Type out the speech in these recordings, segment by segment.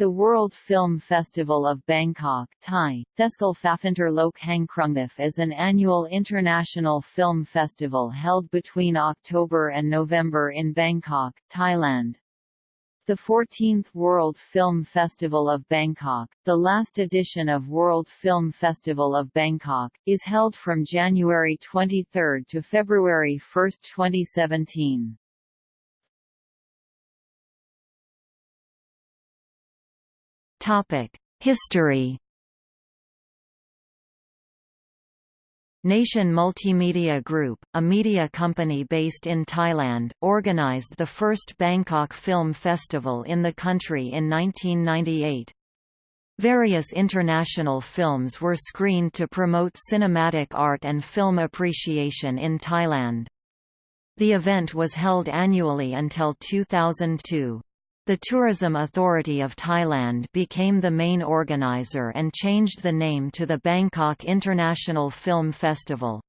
The World Film Festival of Bangkok Thai, Theskalfafinter Hangkrungthif is an annual international film festival held between October and November in Bangkok, Thailand. The 14th World Film Festival of Bangkok, the last edition of World Film Festival of Bangkok, is held from January 23 to February 1, 2017. History Nation Multimedia Group, a media company based in Thailand, organized the first Bangkok Film Festival in the country in 1998. Various international films were screened to promote cinematic art and film appreciation in Thailand. The event was held annually until 2002. The Tourism Authority of Thailand became the main organizer and changed the name to the Bangkok International Film Festival.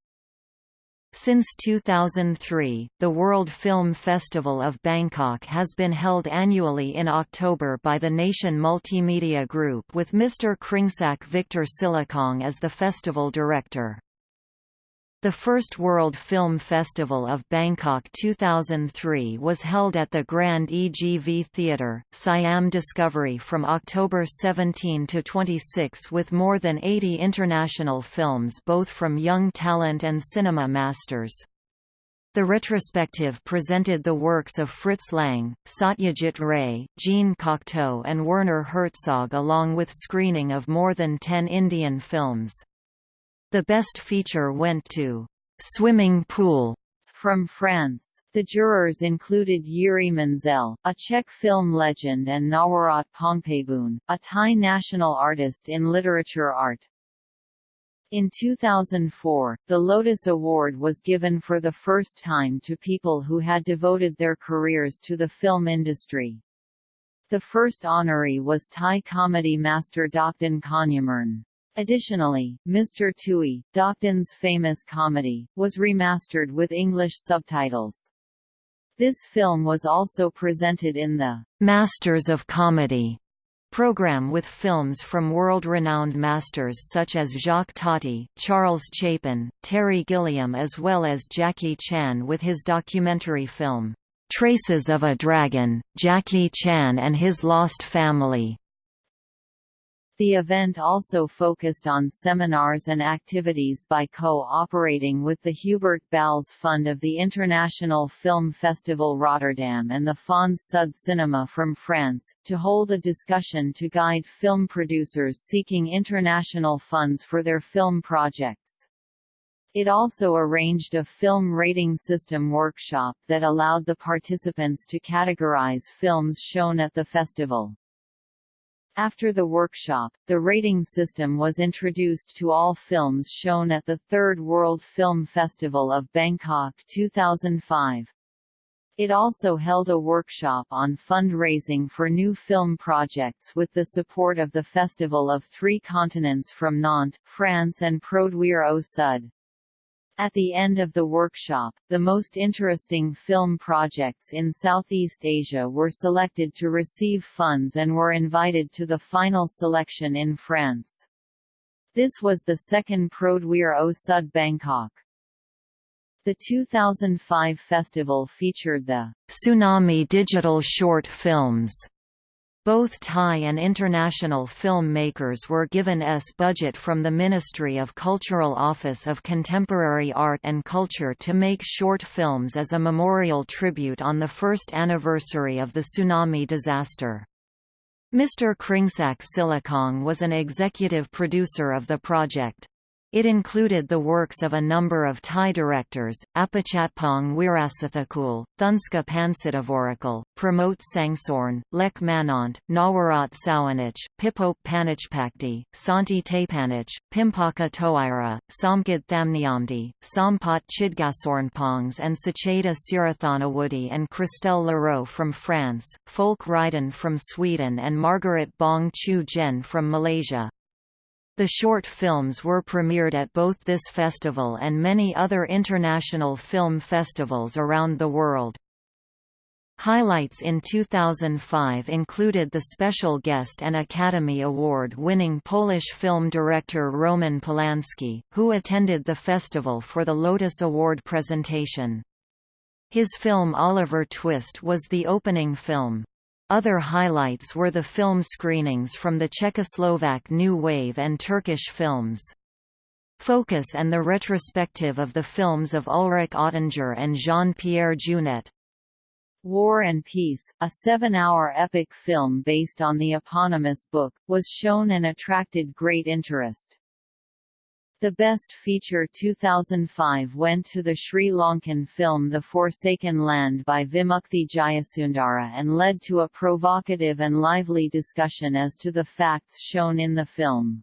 Since 2003, the World Film Festival of Bangkok has been held annually in October by the Nation Multimedia Group with Mr. Kringsak Victor Silakong as the festival director. The first World Film Festival of Bangkok 2003 was held at the Grand EGV Theatre, Siam Discovery from October 17 to 26 with more than 80 international films both from young talent and cinema masters. The retrospective presented the works of Fritz Lang, Satyajit Ray, Jean Cocteau and Werner Herzog along with screening of more than 10 Indian films. The best feature went to Swimming Pool from France. The jurors included Yuri Menzel, a Czech film legend and Nawarat Pongpabun, a Thai national artist in literature art. In 2004, the Lotus Award was given for the first time to people who had devoted their careers to the film industry. The first honoree was Thai comedy master Dokdin Konyamurn. Additionally, Mr. Tui, Dokdin's famous comedy, was remastered with English subtitles. This film was also presented in the Masters of Comedy program with films from world-renowned masters such as Jacques Tati, Charles Chaplin, Terry Gilliam as well as Jackie Chan with his documentary film, "'Traces of a Dragon, Jackie Chan and His Lost Family' The event also focused on seminars and activities by co-operating with the Hubert Bals Fund of the International Film Festival Rotterdam and the Fonds Sud Cinema from France, to hold a discussion to guide film producers seeking international funds for their film projects. It also arranged a film rating system workshop that allowed the participants to categorize films shown at the festival. After the workshop, the rating system was introduced to all films shown at the Third World Film Festival of Bangkok 2005. It also held a workshop on fundraising for new film projects with the support of the Festival of Three Continents from Nantes, France and Produire au Sud. At the end of the workshop, the most interesting film projects in Southeast Asia were selected to receive funds and were invited to the final selection in France. This was the second Produire au Sud Bangkok. The 2005 festival featured the Tsunami Digital Short Films both Thai and international filmmakers were given S budget from the Ministry of Cultural Office of Contemporary Art and Culture to make short films as a memorial tribute on the first anniversary of the tsunami disaster. Mr. Kringsak Silakong was an executive producer of the project. It included the works of a number of Thai directors, Apichatpong Weerasethakul, Thunska Pansittivorakul, Pramot Sangsorn, Lek Manont, Nawarat Sawanich, Pipop Panichpakti, Santi Tapanich, Pimpaka Towira, Samgid Thamniamdi, Sampat Chidgasornpongs and Sacheda Sirathanawudi and Christelle Leroux from France, Folk Ryden from Sweden and Margaret Bong Chu Jen from Malaysia. The short films were premiered at both this festival and many other international film festivals around the world. Highlights in 2005 included the special guest and Academy Award-winning Polish film director Roman Polanski, who attended the festival for the Lotus Award presentation. His film Oliver Twist was the opening film. Other highlights were the film screenings from the Czechoslovak New Wave and Turkish films. Focus and the retrospective of the films of Ulrich Ottinger and Jean-Pierre Jeunet. War and Peace, a seven-hour epic film based on the eponymous book, was shown and attracted great interest. The Best Feature 2005 went to the Sri Lankan film The Forsaken Land by Vimukthi Jayasundara and led to a provocative and lively discussion as to the facts shown in the film.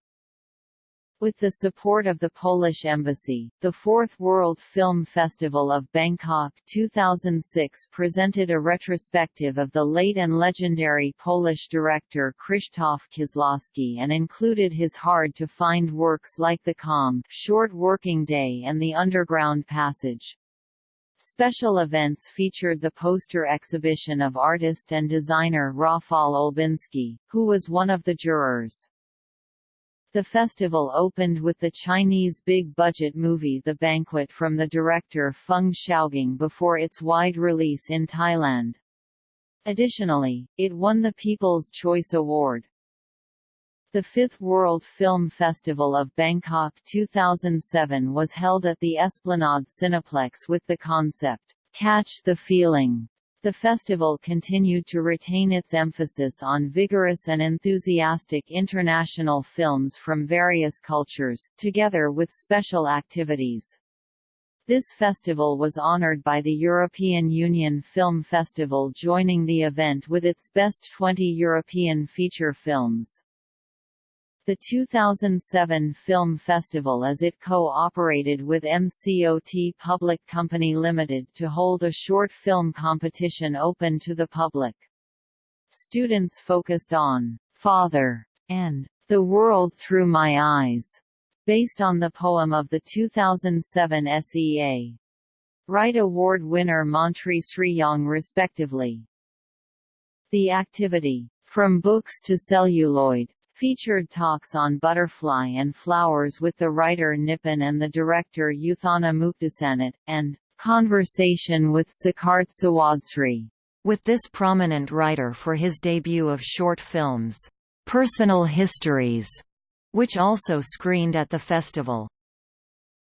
With the support of the Polish Embassy, the Fourth World Film Festival of Bangkok 2006 presented a retrospective of the late and legendary Polish director Krzysztof Kieślowski and included his hard-to-find works like The Calm, Short Working Day and The Underground Passage. Special events featured the poster exhibition of artist and designer Rafal Olbinski, who was one of the jurors. The festival opened with the Chinese big-budget movie The Banquet from the director Feng Xiaogang before its wide release in Thailand. Additionally, it won the People's Choice Award. The Fifth World Film Festival of Bangkok 2007 was held at the Esplanade Cineplex with the concept, Catch the Feeling. The festival continued to retain its emphasis on vigorous and enthusiastic international films from various cultures, together with special activities. This festival was honored by the European Union Film Festival joining the event with its best 20 European feature films. The 2007 Film Festival as it co-operated with MCOT Public Company Limited to hold a short film competition open to the public. Students focused on Father and The World Through My Eyes, based on the poem of the 2007 SEA. Write Award winner Montri Sriyong respectively. The activity, From Books to Celluloid, featured talks on butterfly and flowers with the writer Nipun and the director Uthana Muktasanat, and Conversation with Siddharth Sawadshri. With this prominent writer for his debut of short films, Personal Histories, which also screened at the festival.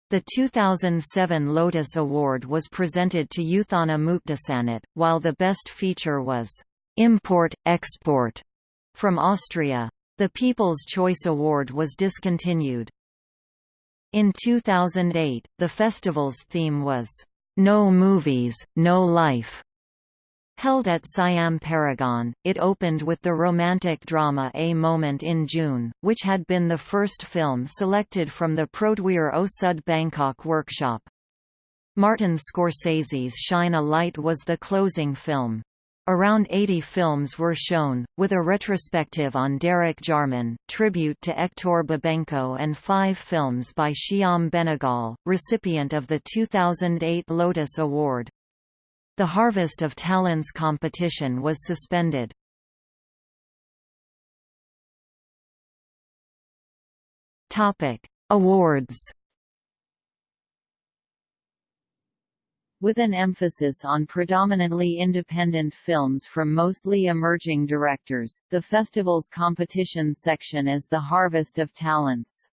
The 2007 Lotus Award was presented to Uthana Muktasanat, while the best feature was Import-Export from Austria. The People's Choice Award was discontinued. In 2008, the festival's theme was, "'No Movies, No Life' Held at Siam Paragon, it opened with the romantic drama A Moment in June, which had been the first film selected from the Produire au Sud Bangkok workshop. Martin Scorsese's Shine a Light was the closing film. Around 80 films were shown, with a retrospective on Derek Jarman, tribute to Hector Babenco and five films by Shyam Benegal, recipient of the 2008 Lotus Award. The Harvest of Talents competition was suspended. Awards With an emphasis on predominantly independent films from mostly emerging directors, the festival's competition section is the Harvest of Talents.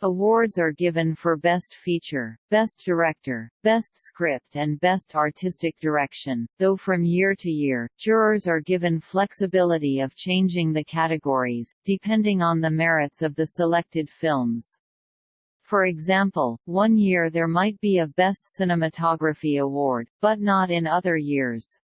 Awards are given for Best Feature, Best Director, Best Script and Best Artistic Direction, though from year to year, jurors are given flexibility of changing the categories, depending on the merits of the selected films. For example, one year there might be a Best Cinematography award, but not in other years.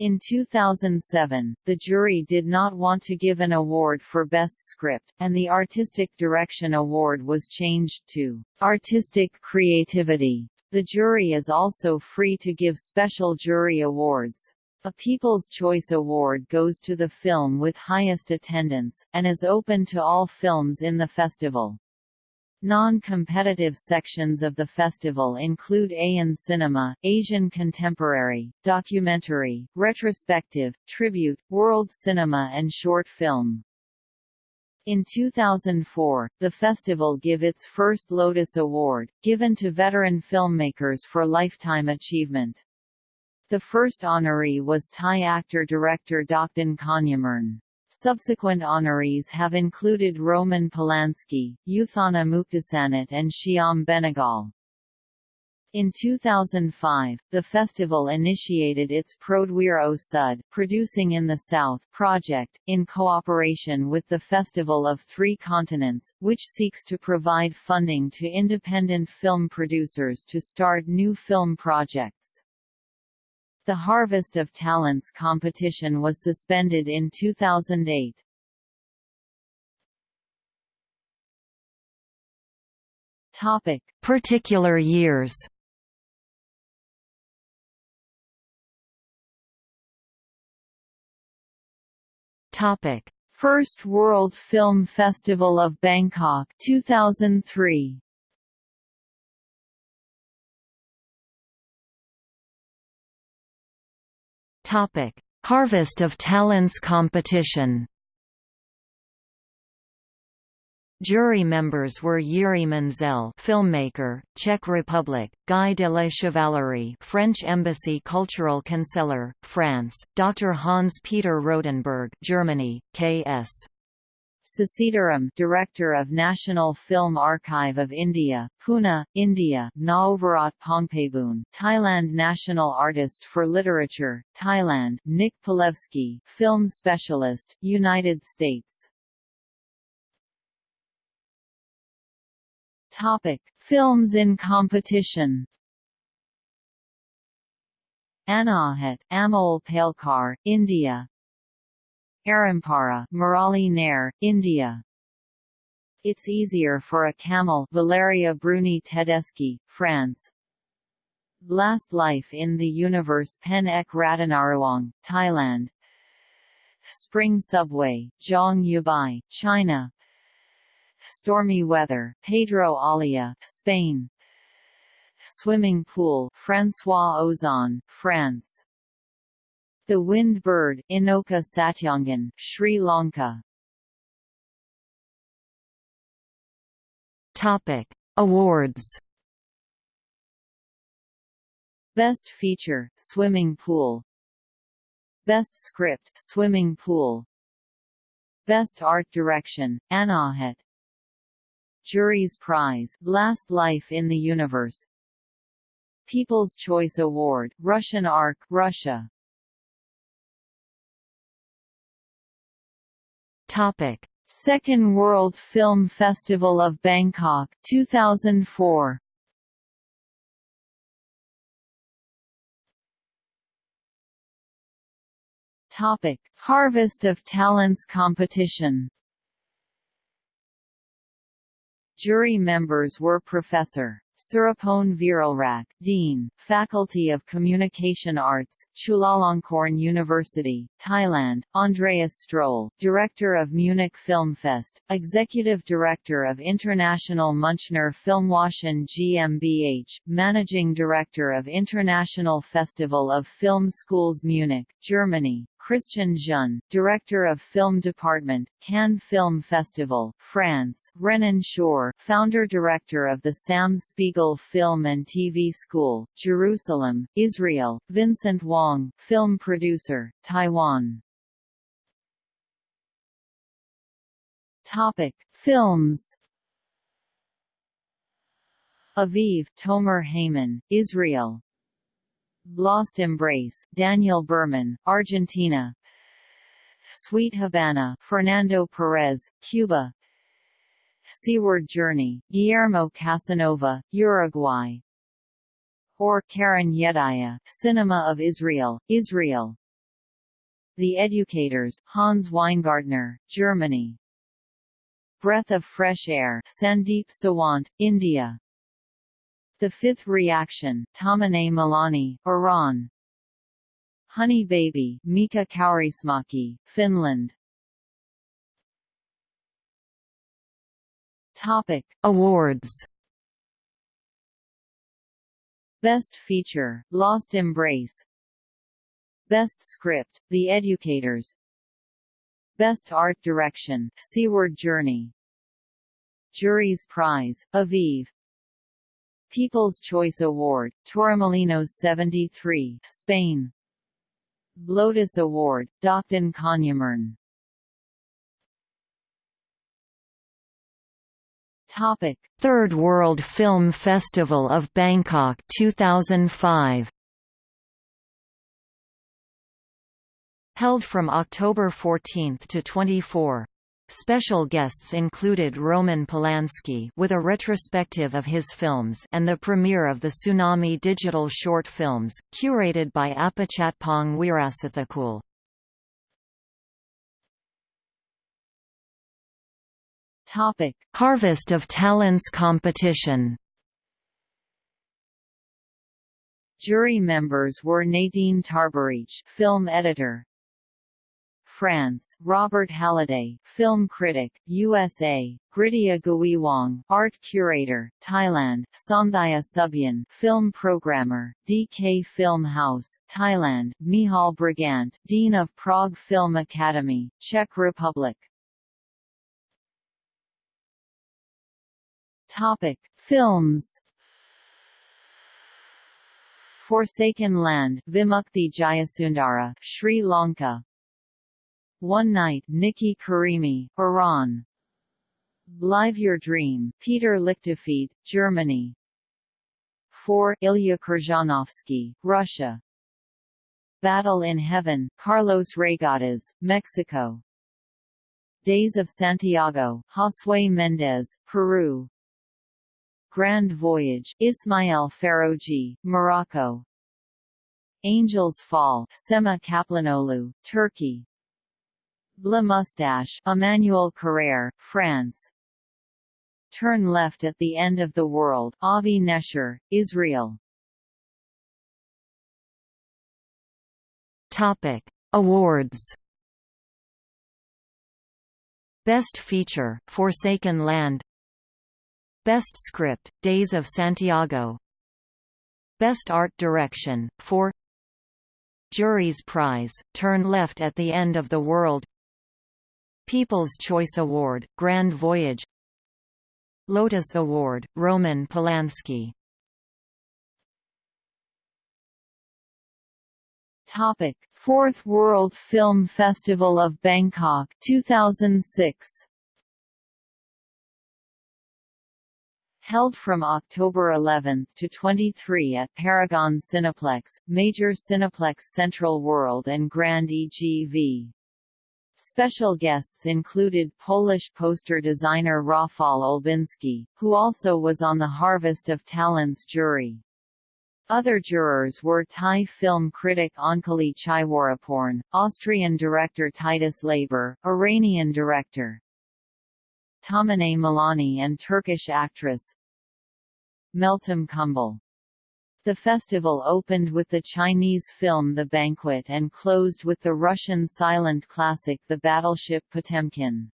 In 2007, the jury did not want to give an award for Best Script, and the Artistic Direction Award was changed to Artistic Creativity. The jury is also free to give special jury awards. A People's Choice Award goes to the film with highest attendance, and is open to all films in the festival. Non-competitive sections of the festival include ASEAN Cinema, Asian Contemporary, Documentary, Retrospective, Tribute, World Cinema and Short Film. In 2004, the festival gave its first Lotus Award, given to veteran filmmakers for lifetime achievement. The first honoree was Thai actor-director Dokdin Konyamurn. Subsequent honorees have included Roman Polanski, Utthana Muktasanat and Shyam Benegal. In 2005, the festival initiated its Produire au Sud Producing in the South project, in cooperation with the Festival of Three Continents, which seeks to provide funding to independent film producers to start new film projects. The Harvest of Talents competition was suspended in 2008. Topic: Particular years. Topic: First World Film Festival of Bangkok 2003. Topic: Harvest of Talents competition. Jury members were Yuri Menzel, filmmaker, Czech Republic; Guy de la Chevalerie, French Embassy Cultural Conseiller, France; Dr. Hans Peter Rodenberg, Germany; K.S. Sasitharam, Director of National Film Archive of India, Pune, India; Naovarat Pongpabun, Thailand National Artist for Literature, Thailand; Nick Palevsky, Film Specialist, United States. Topic: Films in competition. Anahat, Amol Palekar, India Arampara, Murali Nair, India. It's Easier for a Camel Valeria Bruni Tedeschi, France. Last Life in the Universe Pen Ek Ratanaruang, Thailand. Spring Subway, Zhang Yibai, China. Stormy Weather, Pedro Alia, Spain. Swimming Pool, François Ozon, France. The Wind Bird, Inoka Satyangan, Sri Lanka. Topic: Awards. Best Feature, Swimming Pool. Best Script, Swimming Pool. Best Art Direction, Anahat. Jury's Prize, Last Life in the Universe. People's Choice Award, Russian Ark, Russia. Topic: Second World Film Festival of Bangkok 2004. Topic: Harvest of Talents competition. Jury members were Professor Surapon Viralrak, Dean, Faculty of Communication Arts, Chulalongkorn University, Thailand, Andreas Stroll, Director of Munich Filmfest, Executive Director of International Münchner Filmwochen GmbH, Managing Director of International Festival of Film Schools Munich, Germany, Christian Jeune, Director of Film Department, Cannes Film Festival, France, Renan Shore, Founder-Director of the Sam Spiegel Film and TV School, Jerusalem, Israel, Vincent Wong, Film Producer, Taiwan. Topic: Films. Aviv, Tomer Heyman, Israel, Lost Embrace, Daniel Berman, Argentina. Sweet Havana, Fernando Perez, Cuba. Seaward Journey, Guillermo Casanova, Uruguay. Or Karen Yedaya, Cinema of Israel, Israel. The Educators, Hans Weingartner, Germany. Breath of Fresh Air, Sandeep Sawant, India. The Fifth Reaction, Tamaneh Malani, Iran. Honey Baby, Mika Kaurismäki, Finland. Topic: Awards. Best Feature: Lost Embrace. Best Script: The Educators. Best Art Direction: Seaward Journey. Jury's Prize: Aviv. People's Choice Award: Torremolinos 73, Spain. Lotus Award: Dokdin Konyamurn. Topic: Third World Film Festival of Bangkok 2005. Held from October 14 to 24. Special guests included Roman Polanski with a retrospective of his films and the premiere of the Tsunami digital short films, curated by Apichatpong Weerasethakul. Topic: Harvest of Talents competition. Jury members were Nadine Tarbarich, film editor. France, Robert Halliday, film critic, USA, Gritia Gawiwong, art curator, Thailand, Sonthaya Subyan, film programmer, DK Film House, Thailand, Mihal Brigant, Dean of Prague Film Academy, Czech Republic. Topic: Films. Forsaken Land, Vimukthi Jayasundara, Sri Lanka. One Night, Nikki Karimi, Iran. Live Your Dream, Peter Lichtenfeld, Germany. 4. Ilya Khrzhanovsky, Russia. Battle in Heaven, Carlos Reygadas, Mexico. Days of Santiago, Josue Mendez, Peru. Grand Voyage, Ismail Farouji, Morocco. Angels Fall, Sema Kaplanoglu, Turkey. La Moustache, Emmanuel Carrère, France. Turn Left at the End of the World, Avi Nesher, Israel. Topic: Awards. Best Feature, Forsaken Land Best Script, Days of Santiago Best Art Direction, for Jury's Prize, Turn Left at the End of the World People's Choice Award, Grand Voyage Lotus Award, Roman Polanski Topic: Fourth World Film Festival of Bangkok 2006 Held from October 11 to 23 at Paragon Cineplex, Major Cineplex Central World and Grand EGV. Special guests included Polish poster designer Rafał Olbinski, who also was on the Harvest of Talents jury. Other jurors were Thai film critic Ankali Chaiwaraporn, Austrian director Titus Laber, Iranian director Tamine Milani and Turkish actress Meltem Kumbel. The festival opened with the Chinese film The Banquet and closed with the Russian silent classic The Battleship Potemkin.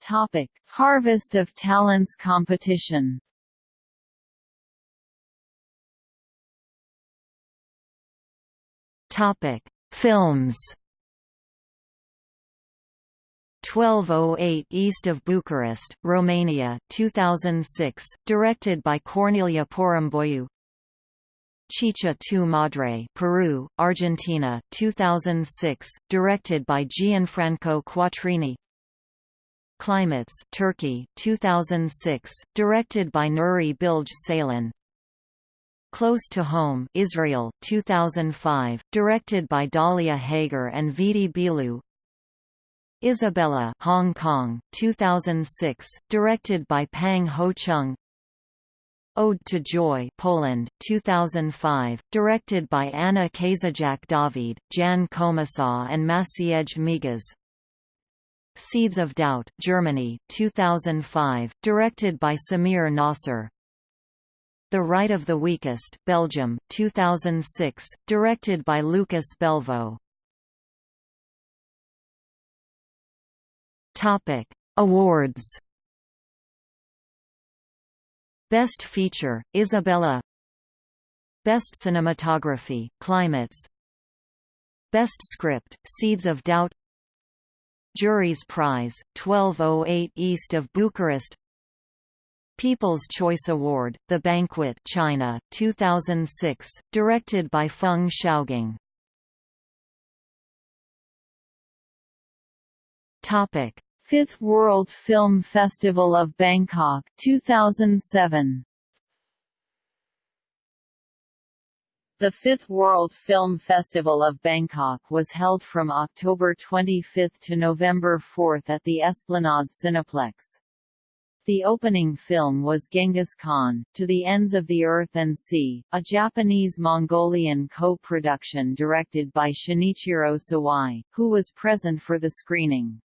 Topic: Harvest of Talents competition. Topic: Films. 1208 east of Bucharest, Romania, 2006, directed by Corneliu Porumboiu. Chicha tu Madre, Peru, Argentina, 2006, directed by Gianfranco Quattrini. Climates, Turkey, 2006, directed by Nuri Bilge Ceylan. Close to Home, Israel, 2005, directed by Dalia Hager and Vidi Bilu. Isabella, Hong Kong, 2006, directed by Pang Ho Chung. Ode to Joy, Poland, 2005, directed by Anna Kazajak David, Jan Komisaw and Maciej Migas. Seeds of Doubt, Germany, 2005, directed by Samir Nasser. The Right of the Weakest, Belgium, 2006, directed by Lucas Belvaux. Topic: Awards. Best Feature, Isabella Best Cinematography, Climates Best Script, Seeds of Doubt Jury's Prize, 1208 east of Bucharest People's Choice Award, The Banquet China, 2006, directed by Feng Xiaogang Topic Fifth World Film Festival of Bangkok 2007 The Fifth World Film Festival of Bangkok was held from October 25 to November 4 at the Esplanade Cineplex. The opening film was Genghis Khan, To the Ends of the Earth and Sea, a Japanese-Mongolian co-production directed by Shinichiro Sawai, who was present for the screening.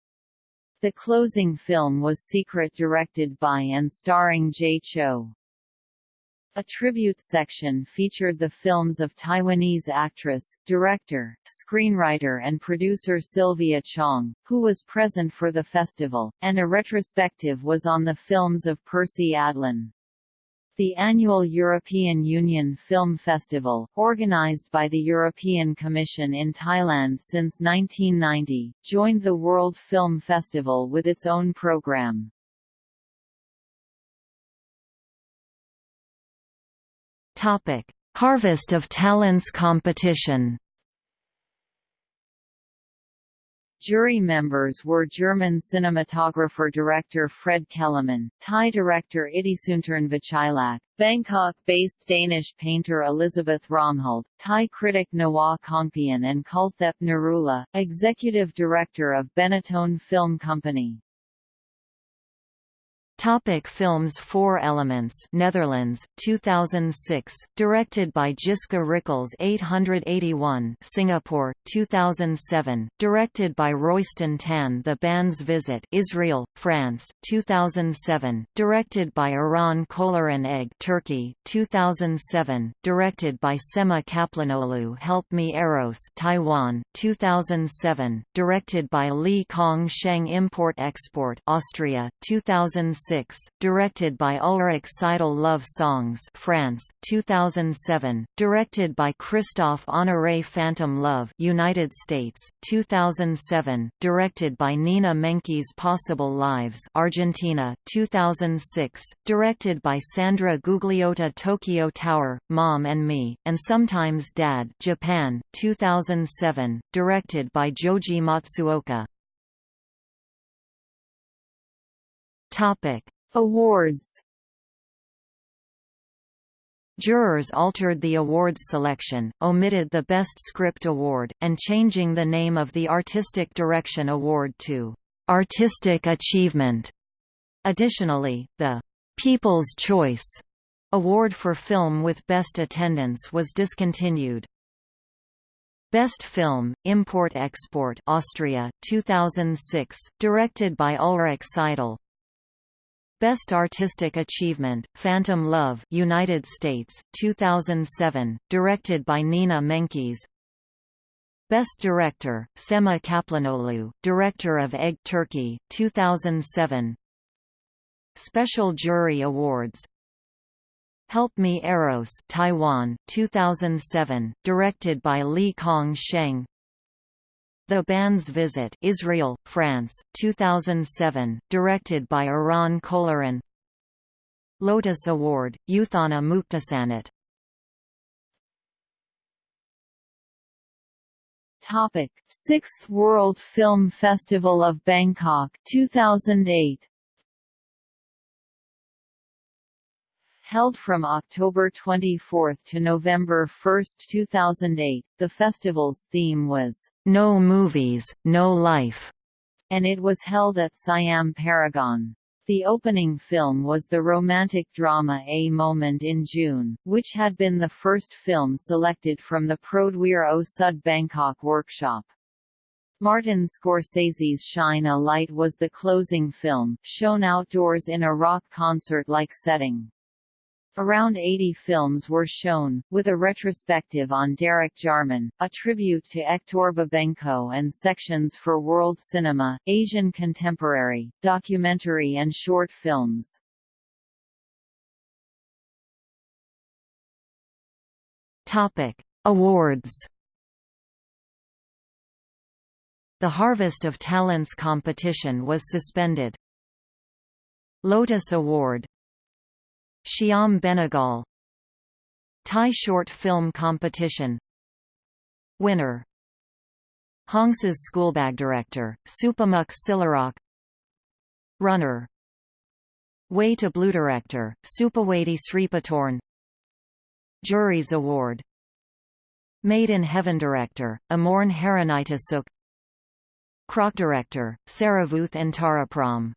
The closing film was Secret directed by and starring Jay Chou. A tribute section featured the films of Taiwanese actress, director, screenwriter and producer Sylvia Chang, who was present for the festival, and a retrospective was on the films of Percy Adlon. The annual European Union Film Festival, organized by the European Commission in Thailand since 1990, joined the World Film Festival with its own program. Harvest of Talents competition Jury members were German cinematographer-director Fred Kellerman, Thai director Ittisuntern Vichailak, Bangkok-based Danish painter Elisabeth Romhult, Thai critic Nawar Kongpian and Kulthep Narula, executive director of Benetton Film Company. Topic films Four Elements Netherlands, 2006, directed by Jiska Rickels 881 Singapore, 2007, directed by Royston Tan The Band's Visit Israel, France, 2007, directed by Eran Kolirin Egg Turkey, 2007, directed by Sema Kaplanoglu Help Me Eros Taiwan, 2007, directed by Li Kong Sheng Import-Export Austria, 2006 directed by Ulrich Seidl Love Songs France 2007, directed by Christophe Honoré Phantom Love United States, 2007, directed by Nina Menkes Possible Lives Argentina, 2006, directed by Sandra Gugliotta Tokyo Tower, Mom and Me, and Sometimes Dad Japan, 2007, directed by Joji Matsuoka. Topic: Awards. Jurors altered the awards selection, omitted the Best Script Award, and changing the name of the Artistic Direction Award to Artistic Achievement. Additionally, the People's Choice Award for film with best attendance was discontinued. Best Film, Import-Export Austria, 2006, directed by Ulrich Seidl, Best Artistic Achievement, Phantom Love United States, 2007, directed by Nina Menkes. Best Director, Sema Kaplanoglu, director of Egg Turkey, 2007 Special Jury Awards. Help Me Eros Taiwan, 2007, directed by Li Kong Sheng the Band's Visit Israel, France, 2007, directed by Eran Kolirin Lotus Award, Youthana Muktasanat Topic: Sixth World Film Festival of Bangkok 2008 Held from October 24 to November 1, 2008, the festival's theme was, No Movies, No Life, and it was held at Siam Paragon. The opening film was the romantic drama A Moment in June, which had been the first film selected from the Produire au Sud Bangkok workshop. Martin Scorsese's Shine a Light was the closing film, shown outdoors in a rock concert-like setting. Around 80 films were shown, with a retrospective on Derek Jarman, a tribute to Hector Babenco and sections for world cinema, Asian contemporary, documentary and short films. Topic: Awards. The Harvest of Talents competition was suspended. Lotus Award Shyam Benegal. Thai Short Film Competition. Winner. Hongsa's Schoolbag Director, Supamuk Silarok Runner. Way to Blue Director, Supawati Sripatorn Jury's Award. Made in Heaven Director, Amorn Haranitasuk. Croc Director, Saravuth Antarapram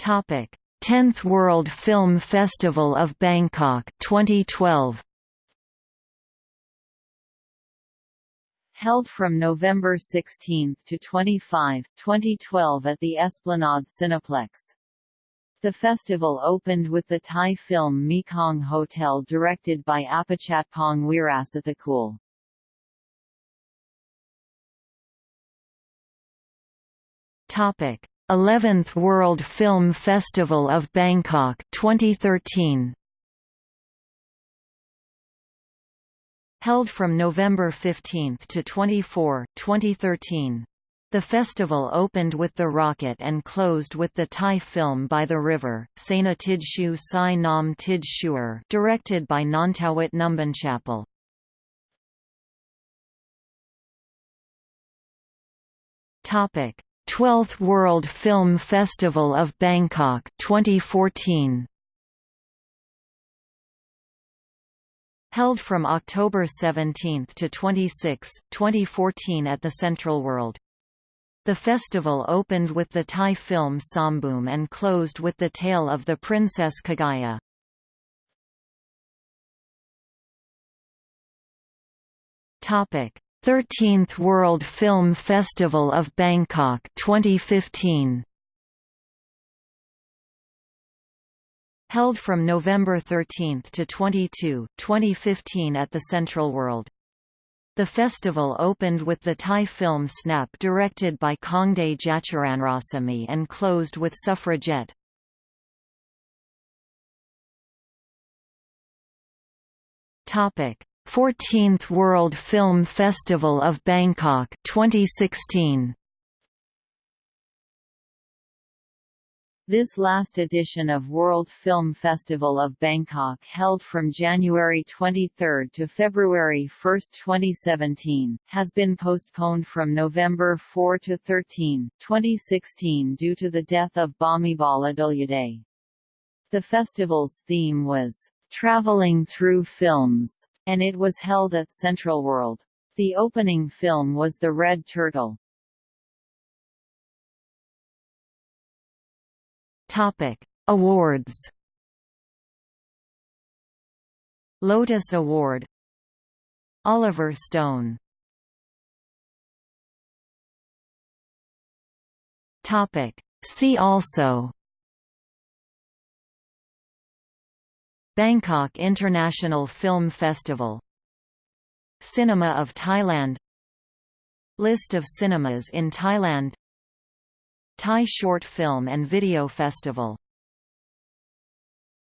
Topic: 10th World Film Festival of Bangkok 2012. Held from November 16 to 25, 2012 at the Esplanade Cineplex. The festival opened with the Thai film Mekong Hotel directed by Apichatpong Weerasethakul. Topic: 11th World Film Festival of Bangkok 2013 Held from November 15 to 24, 2013. The festival opened with The Rocket and closed with the Thai film By the River, Saina Tidshu Sai Nam Tidshuer, directed by Nontawit Numbanchapel. Topic 12th World Film Festival of Bangkok 2014 Held from October 17 to 26, 2014 at the Central World. The festival opened with the Thai film Sambum and closed with the tale of the Princess Kaguya. Topic 13th World Film Festival of Bangkok 2015 Held from November 13 to 22, 2015 at the Central World. The festival opened with the Thai film Snap directed by Kongde Jacharanrasamy and closed with Suffragette. Topic 14th World Film Festival of Bangkok 2016 This last edition of World Film Festival of Bangkok held from January 23 to February 1, 2017, has been postponed from November 4 to 13, 2016 due to the death of Bhumibol Adulyadej. The festival's theme was, "...traveling through films", and it was held at Central World. The opening film was The Red Turtle. Topic: Awards. Lotus Award. Oliver Stone. Topic: See also Bangkok International Film Festival. Cinema of Thailand. List of cinemas in Thailand. Thai Short Film and Video Festival